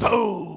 Boom!